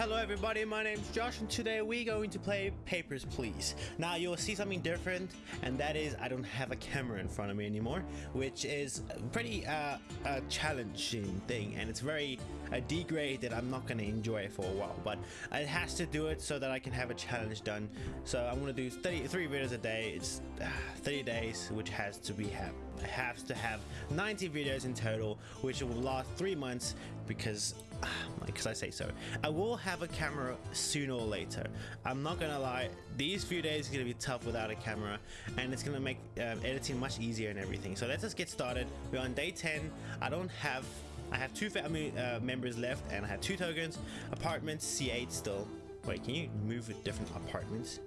Hello everybody, my name's Josh and today we're going to play Papers, Please. Now you'll see something different and that is I don't have a camera in front of me anymore, which is pretty uh, a challenging thing and it's very a degrade that I'm not going to enjoy for a while, but it has to do it so that I can have a challenge done. So I'm going to do 33 videos a day, it's uh, 30 days, which has to be have has to have 90 videos in total, which will last three months because because I say so. I will have a camera sooner or later. I'm not gonna lie, these few days are gonna be tough without a camera, and it's gonna make um, editing much easier and everything. So let's just get started. We're on day 10. I don't have. I have two family uh, members left, and I have two tokens. Apartments C8 still. Wait, can you move with different apartments?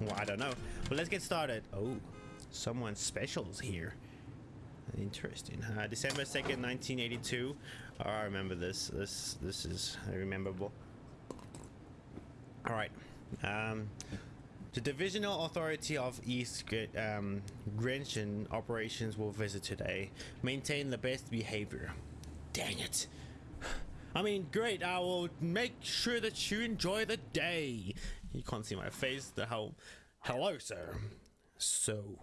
Well, I don't know. But let's get started. Oh, someone special's here. Interesting. Uh, December 2nd, 1982. Oh, I remember this. This this is rememberable. All right. Um, the Divisional Authority of East um, Grestin operations will visit today. Maintain the best behavior. Dang it. I mean, great. I will make sure that you enjoy the day. You can't see my face. The hell. Hello, sir. So,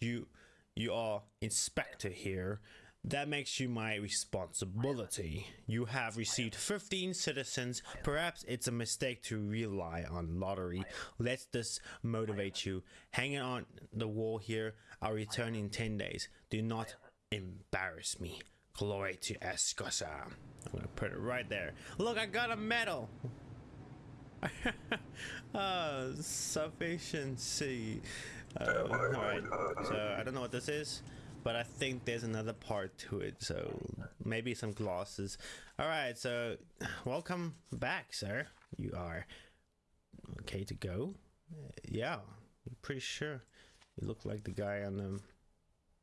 you you are inspector here that makes you my responsibility. You have received 15 citizens. Perhaps it's a mistake to rely on lottery. Let this motivate you. Hanging on the wall here. I'll return in 10 days. Do not embarrass me. Glory to Arstotzka. I'm gonna put it right there. Look, I got a medal. uh, sufficiency. Uh, Alright, so I don't know what this is, but I think there's another part to it, so maybe some glosses. Alright, so welcome back, sir. You are okay to go? Yeah, I'm pretty sure. You look like the guy on the...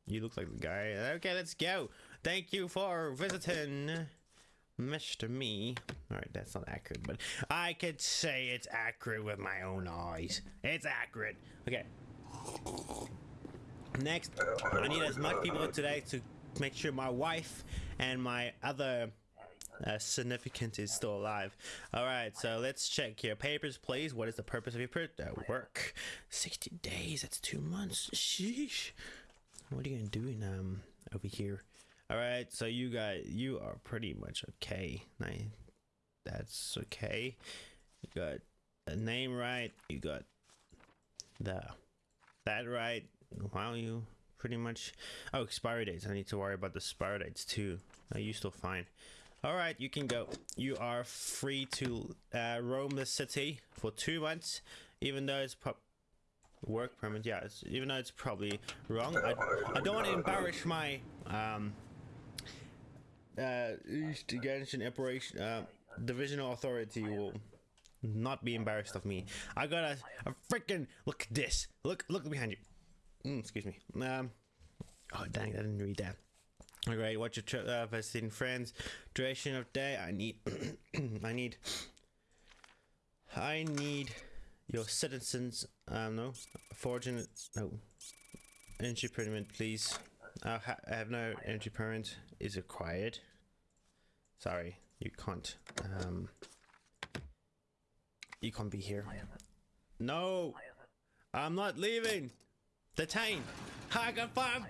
You look like the guy. Okay, let's go. Thank you for visiting. Mr. Me. Alright, that's not accurate, but I could say it's accurate with my own eyes. It's accurate. Okay. Next, I need as much people today to make sure my wife and my other uh, significant is still alive. Alright, so let's check your Papers, please. What is the purpose of your per uh, work? 60 days. That's two months. Sheesh. What are you gonna do um, over here? all right so you got you are pretty much okay. Nice that's okay. You got the name right you got the that right. Wow you pretty much oh expiry dates. I need to worry about the expiry dates too. Are you still fine? All right you can go. You are free to uh, roam the city for two months even though it's work permit yeah even though it's probably wrong I, I don't want to embarrass my um uh, East Grestin Operation uh, Divisional Authority will not be embarrassed of me. I got a, a freaking look at this. Look, look behind you. Mm, excuse me. Um. Oh dang, I didn't read that. Alright, what's your uh, visiting friends? Duration of day. I need. I need. I need your citizens. Um, no, fortune. No, entry permit, please. I, ha I have no entry permit is acquired. Sorry, you can't. Um, you can't be here. No, I'm not leaving. Detain. I got five.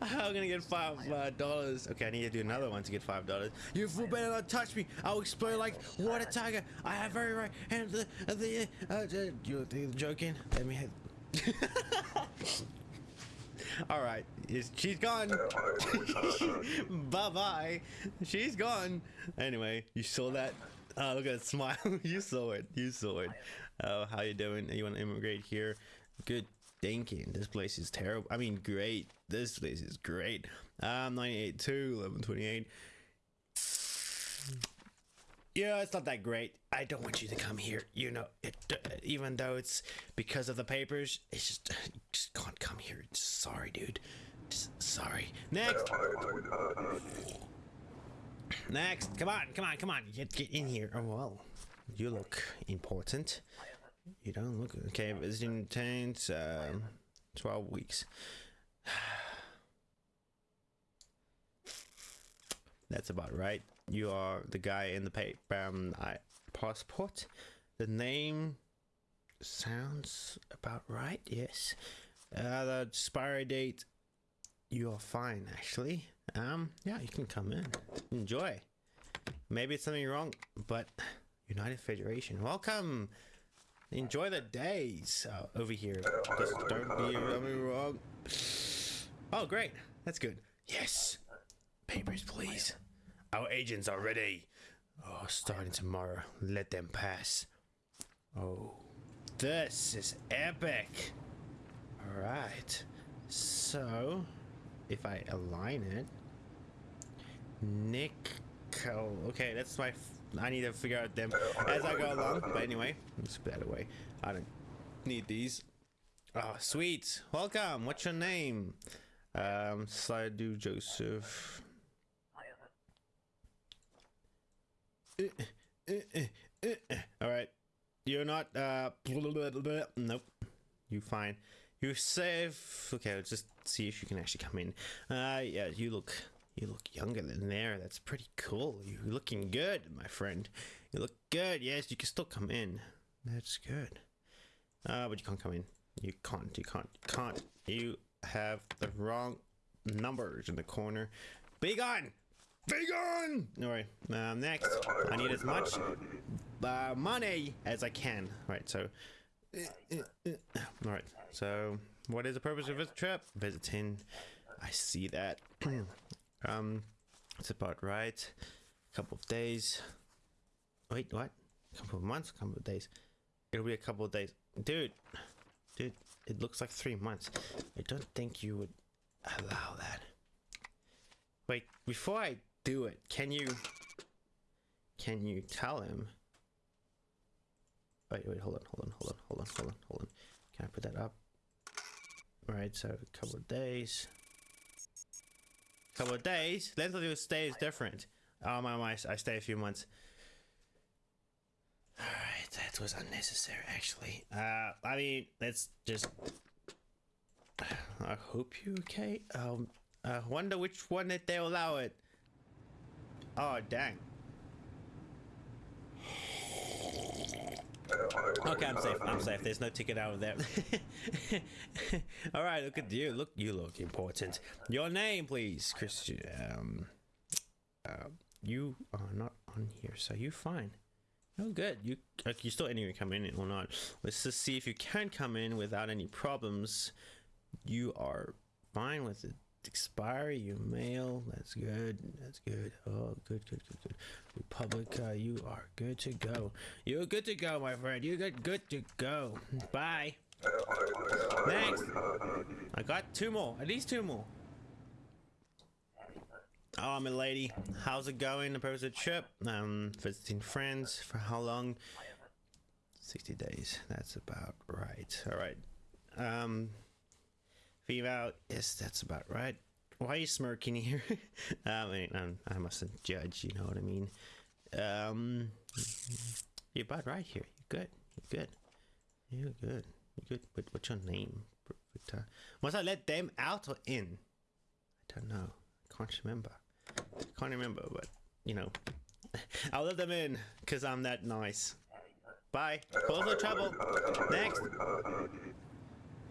I'm gonna get five uh, dollars. Okay, I need to do another one to get five dollars. You fool better not touch me. I'll explode like water tiger. I have very right hand. The the uh, uh, you're joking. Let me. All right, she's gone. bye bye. She's gone. Anyway, you saw that? Oh, look at that smile. you saw it. You saw it. Oh, how you doing? You want to immigrate here? Good thinking. This place is terrible. I mean, great. This place is great. Um, 982, 1128. Yeah, it's not that great. I don't want you to come here. You know, it, uh, even though it's because of the papers, it's just, just can't come here. Sorry, dude. Just sorry. Next. Next. Come on, come on, come on. Get, get in here. Oh, well. You look important. You don't look okay. Visiting taints, um, 12 weeks. That's about right. you are the guy in the paper um, I, passport. The name sounds about right. Yes. Uh, the expiry date. You are fine, actually. Um, yeah, you can come in. Enjoy. Maybe it's something wrong, but United Federation, welcome. Enjoy the days uh, over here. Just don't be wrong. Oh, great. That's good. Yes. Papers, please. Our agents are ready. Oh, starting tomorrow. Let them pass. Oh, this is epic. All right. So, if I align it, Nick. Okay, that's my. I need to figure out them as I go along. But anyway, let's put that away. I don't need these. Oh, sweet. Welcome. What's your name? Um, Sadu Joseph. All right. You're not. Uh, nope. You fine. You're safe. Okay, let's just see if you can actually come in. Uh, yeah, you look. You look younger than there. That's pretty cool. You're looking good, my friend. You look good. Yes, you can still come in. That's good. Uh, but you can't come in. You can't. You can't. You can't. You have the wrong numbers in the corner. Be gone! Be gone! Alright, um, next. I need as much uh, money as I can. Right, so. Alright, so what is the purpose of this trip? Visiting. I see that. um, it's about right. A couple of days. Wait, what? Couple of months? Couple of days. It'll be a couple of days. Dude, dude, it looks like three months. I don't think you would allow that. Wait, before I do it, can you... Can you tell him... Wait, wait, hold on, hold on, hold on, hold on, hold on, hold on. Can I put that up? Alright, so a couple of days. Couple of days? Length of your stay is different. Oh my, my, I stay a few months. Alright, that was unnecessary actually. Uh, I mean, let's just... I hope you okay. Um, I wonder which one that they allow it. Oh, dang. Okay, I'm safe. I'm safe. There's no ticket out of there. All right, look at you. Look, you look important. Your name, please, Christian. Um, uh, you are not on here, so you fine. Oh, good. You you still anyway come in or not? Let's just see if you can come in without any problems. You are fine with it expiry you mail. That's good. That's good. Oh good good good good. Republia you are good to go. You're good to go my friend. You're good good to go. Bye. Next. I got two more. At least two more. Oh my lady. How's it going? The purpose of the trip? Um visiting friends for how long? 60 days. That's about right. All right. Um Female, yes, that's about right. Why are you smirking here? I mean, I'm, I mustn't judge, you know what I mean? Um, you're about right here. You're good. You're good. You're good. You're good. But what's your name? Must I let them out or in? I don't know. I can't remember. I can't remember, but, you know. I'll let them in, because I'm that nice. Bye. Close the trouble. Next.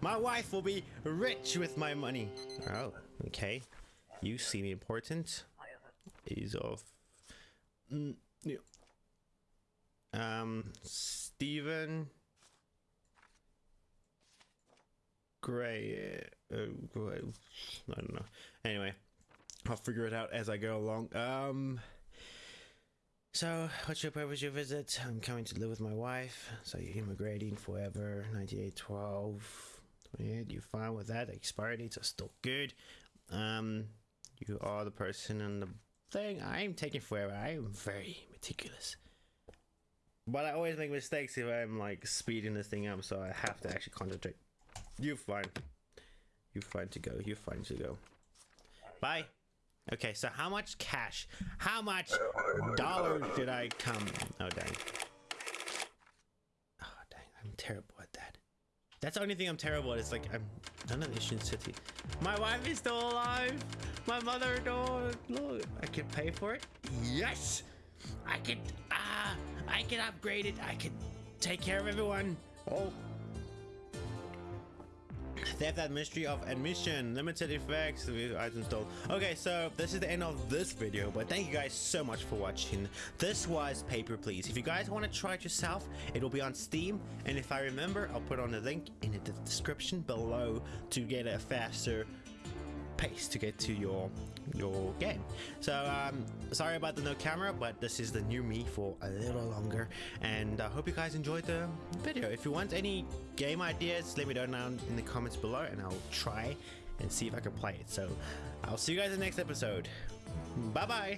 My wife will be rich with my money. Oh, okay. You seem important. Is of. Mm, yeah. Um, Stephen Gray. Uh, Gray. I don't know. Anyway, I'll figure it out as I go along. Um. So, what's your purpose your visit? I'm coming to live with my wife. So you're immigrating forever. 9812. 28 You're fine with that. Expiry dates are still good. Um you are the person in the thing. I'm taking forever. I am very meticulous. But i always make mistakes if i'm like speeding this thing up so i have to actually concentrate. You're fine. You're fine to go. You're fine to go. Bye. Okay so how much cash how much dollars did i come? Oh dang. Oh dang. I'm terrible that's the only thing I'm terrible at. It's like I'm none of Ishin City. My wife is still alive. My mother door. Look, I can pay for it. Yes, I can. Ah, I can upgrade it. I can take care of everyone. Oh. They have that Ministry of Admission, limited effects, with items stolen. Okay, so this is the end of this video, but thank you guys so much for watching. This was Paper Please. If you guys want to try it yourself, it will be on Steam, and if I remember, I'll put on the link in the description below to get a faster pace to get to your your game. So um sorry about the no camera but this is the new me for a little longer. And i hope you guys enjoyed the video. If you want any game ideas let me know down in the comments below and i'll try and see if i can play it. So i'll see you guys in the next episode. Bye bye